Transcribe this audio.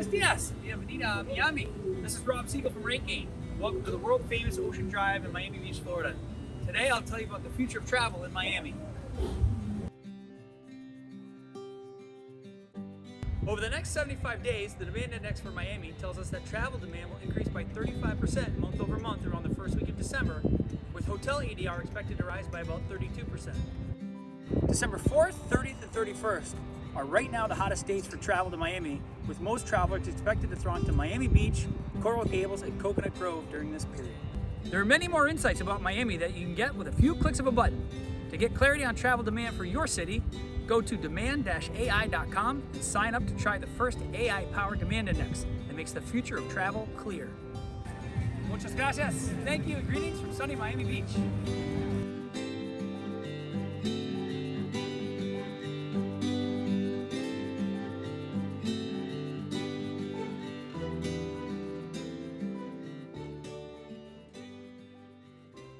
Buenos dias, bienvenida a Miami. This is Rob Siegel from Rate. Welcome to the world famous Ocean Drive in Miami Beach, Florida. Today I'll tell you about the future of travel in Miami. Over the next 75 days, the demand index for Miami tells us that travel demand will increase by 35% month over month around the first week of December, with hotel ADR expected to rise by about 32%. December 4th, 30th, and 31st are right now the hottest dates for travel to Miami, with most travelers expected to throng to Miami Beach, Coral Gables, and Coconut Grove during this period. There are many more insights about Miami that you can get with a few clicks of a button. To get clarity on travel demand for your city, go to demand-ai.com and sign up to try the first AI-powered demand index that makes the future of travel clear. Muchas gracias. Thank you. Greetings from sunny Miami Beach.